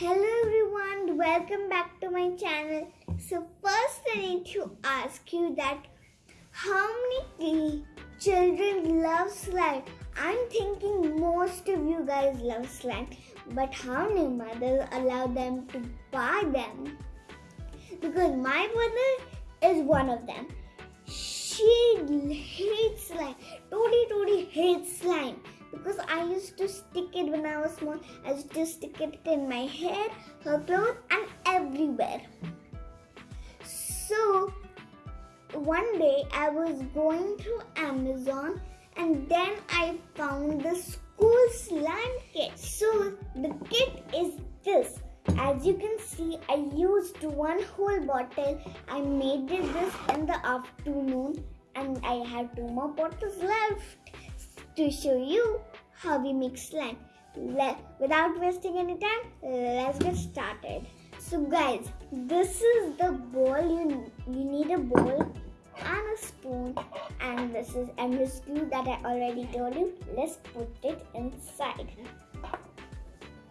Hello everyone, welcome back to my channel. So first I need to ask you that how many children love slime? I'm thinking most of you guys love slime, but how many mothers allow them to buy them? Because my mother is one of them. She hates slime. Totally, totally hates slime because I used to stick it when I was small. I used to stick it in my hair, her clothes, and everywhere. So one day I was going through Amazon and then I found the school slime kit. So the kit is this. As you can see, I used one whole bottle. I made this in the afternoon and I have two more bottles left to show you how we make slime. Without wasting any time, let's get started. So guys, this is the bowl. You, you need a bowl and a spoon and this is glue that I already told you. Let's put it inside.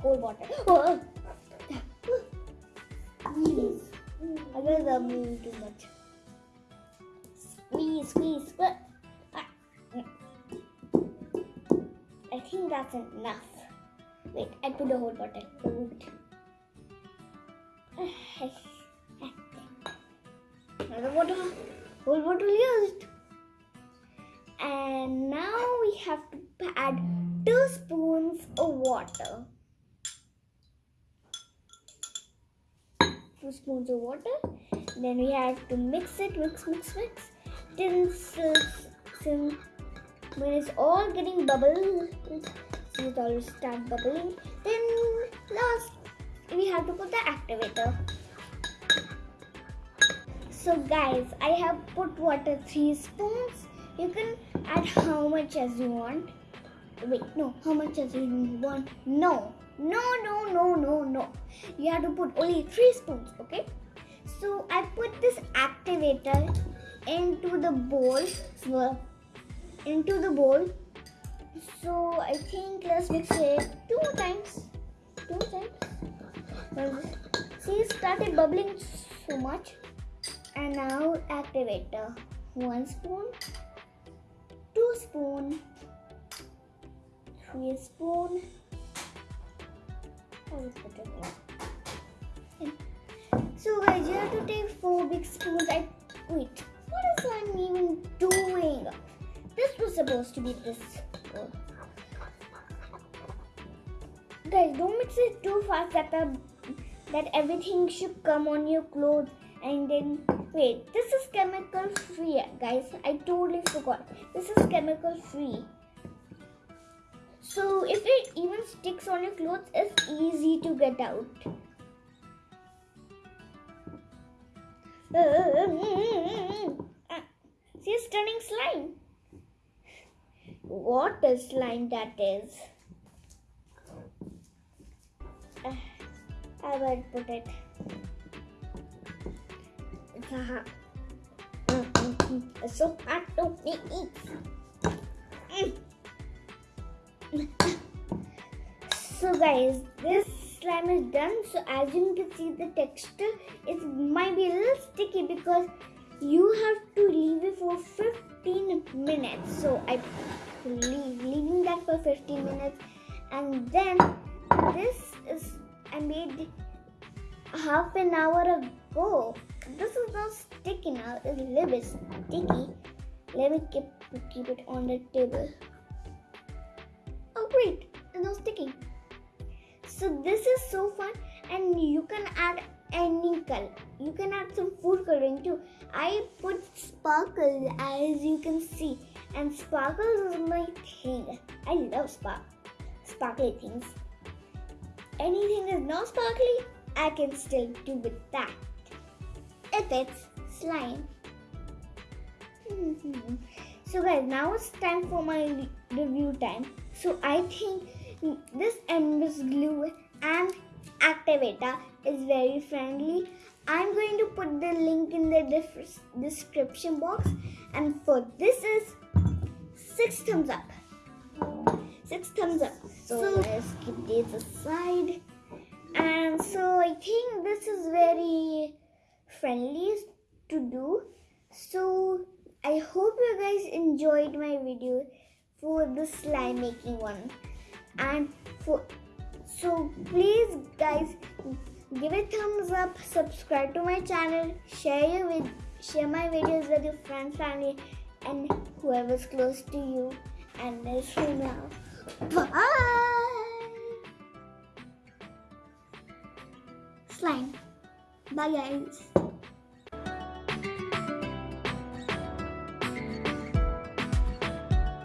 Cold water. Oh. I guess I'm too much. Squeeze, squeeze, squeeze. Think that's enough. Wait, I put the whole bottle. Hold. Another bottle. Whole bottle used. And now we have to add two spoons of water. Two spoons of water. Then we have to mix it, mix, mix, mix. Since when it's all getting bubbles, see it all start bubbling. Then last we have to put the activator. So guys, I have put water 3 spoons. You can add how much as you want. Wait, no, how much as you want? No, no, no, no, no, no. You have to put only 3 spoons, okay? So I put this activator into the bowl. Into the bowl. So I think let's mix it two times. Two times. See, it started bubbling so much. And now activator. One spoon, two spoon, three spoon. So guys, you have to take supposed to be this. Oh. Guys, don't mix it too fast that the, that everything should come on your clothes and then wait. This is chemical free, guys. I totally forgot. This is chemical free. So if it even sticks on your clothes, it's easy to get out. See, it's turning slime. What a slime that is. Uh, I will put it. So hard to eat. so guys, this slime is done. So as you can see the texture, it might be a little sticky because you have to leave it for 15 minutes. So I leave, leaving that for 15 minutes. And then this is I made half an hour ago. This is not sticky now. It's a little bit sticky. Let me keep, keep it on the table. Oh great it's not sticky. So this is so fun. And you can add any color. You can add some food coloring too. I put sparkles as you can see and sparkles is my thing. I love spark sparkly things. Anything is not sparkly, I can still do with that. If it's slime. Mm-hmm. so guys, now it's time for my review time. So I think this endless glue and activator is very friendly. I'm going to put the link in the description box and for this is six thumbs up. Six thumbs up. So, so let's keep these aside. and so I think this is very friendly to do. So I hope you guys enjoyed my video for the slime making one and for so please guys give a thumbs up subscribe to my channel share your with share my videos with your friends family and whoever's close to you and for now bye. Slime. Bye guys